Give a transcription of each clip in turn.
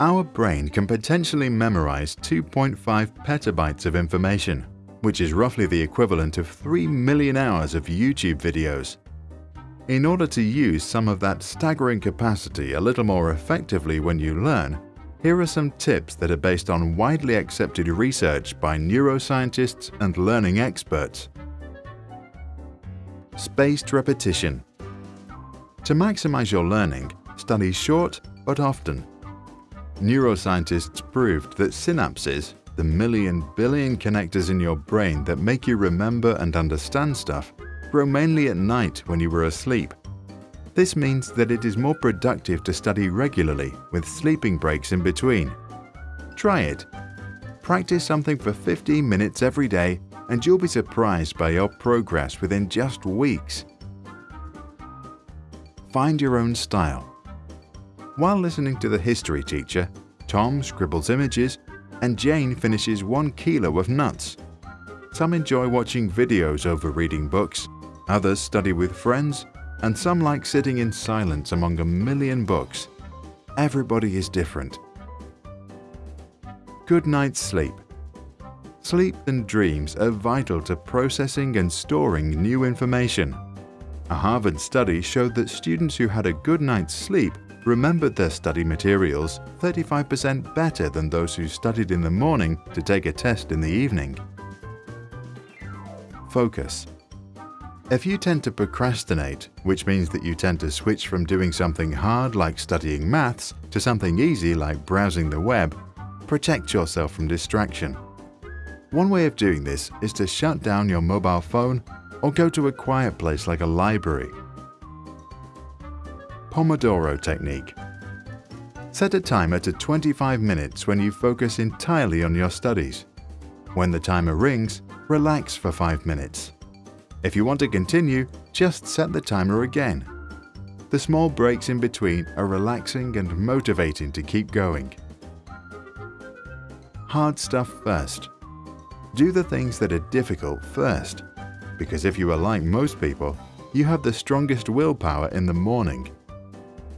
Our brain can potentially memorize 2.5 petabytes of information, which is roughly the equivalent of 3 million hours of YouTube videos. In order to use some of that staggering capacity a little more effectively when you learn, here are some tips that are based on widely accepted research by neuroscientists and learning experts. Spaced repetition. To maximize your learning, study short but often. Neuroscientists proved that synapses, the million billion connectors in your brain that make you remember and understand stuff, grow mainly at night when you were asleep. This means that it is more productive to study regularly with sleeping breaks in between. Try it. Practice something for 15 minutes every day and you'll be surprised by your progress within just weeks. Find your own style. While listening to the history teacher, Tom scribbles images and Jane finishes one kilo of nuts. Some enjoy watching videos over reading books, others study with friends, and some like sitting in silence among a million books. Everybody is different. Good night's sleep. Sleep and dreams are vital to processing and storing new information. A Harvard study showed that students who had a good night's sleep remembered their study materials 35% better than those who studied in the morning to take a test in the evening. Focus. If you tend to procrastinate, which means that you tend to switch from doing something hard like studying maths to something easy like browsing the web, protect yourself from distraction. One way of doing this is to shut down your mobile phone or go to a quiet place like a library. Pomodoro Technique Set a timer to 25 minutes when you focus entirely on your studies. When the timer rings, relax for 5 minutes. If you want to continue, just set the timer again. The small breaks in between are relaxing and motivating to keep going. Hard stuff first. Do the things that are difficult first, because if you are like most people, you have the strongest willpower in the morning.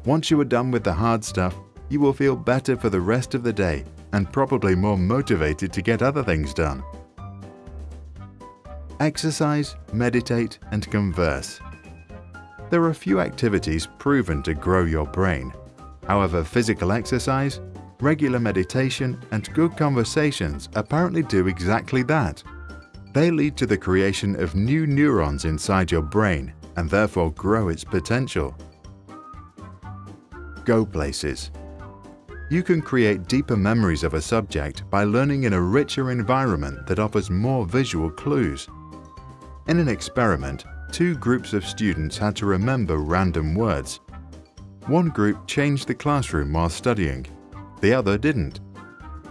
Once you are done with the hard stuff, you will feel better for the rest of the day and probably more motivated to get other things done. Exercise, meditate, and converse. There are few activities proven to grow your brain. However, physical exercise, regular meditation, and good conversations apparently do exactly that. They lead to the creation of new neurons inside your brain and therefore grow its potential. Go places. You can create deeper memories of a subject by learning in a richer environment that offers more visual clues. In an experiment, two groups of students had to remember random words. One group changed the classroom while studying, the other didn't.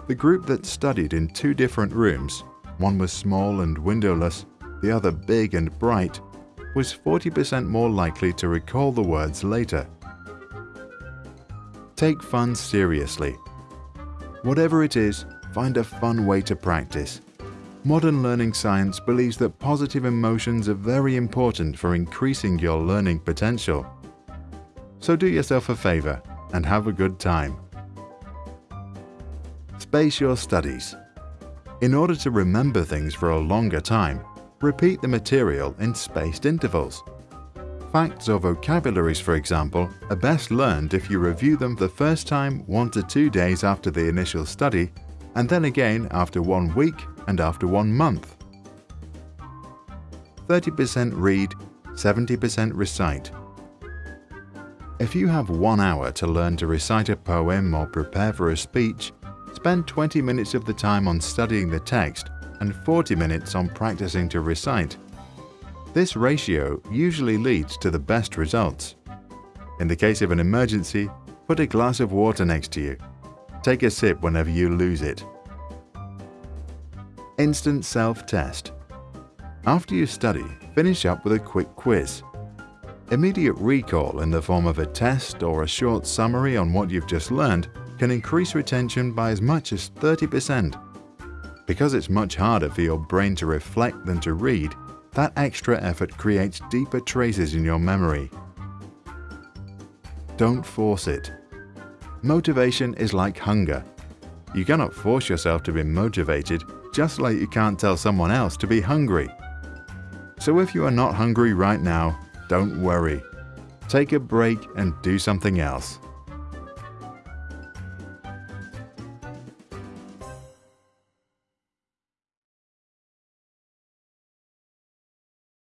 The group that studied in two different rooms, one was small and windowless, the other big and bright, was 40% more likely to recall the words later. Take fun seriously. Whatever it is, find a fun way to practice. Modern learning science believes that positive emotions are very important for increasing your learning potential. So do yourself a favor and have a good time. Space your studies. In order to remember things for a longer time, repeat the material in spaced intervals. Facts or vocabularies, for example, are best learned if you review them the first time one to two days after the initial study and then again after one week and after one month. 30% read, 70% recite. If you have one hour to learn to recite a poem or prepare for a speech, spend 20 minutes of the time on studying the text and 40 minutes on practicing to recite. This ratio usually leads to the best results. In the case of an emergency, put a glass of water next to you. Take a sip whenever you lose it. Instant Self-Test After you study, finish up with a quick quiz. Immediate recall in the form of a test or a short summary on what you've just learned can increase retention by as much as 30%. Because it's much harder for your brain to reflect than to read, that extra effort creates deeper traces in your memory. Don't force it. Motivation is like hunger. You cannot force yourself to be motivated just like you can't tell someone else to be hungry. So if you are not hungry right now, don't worry. Take a break and do something else.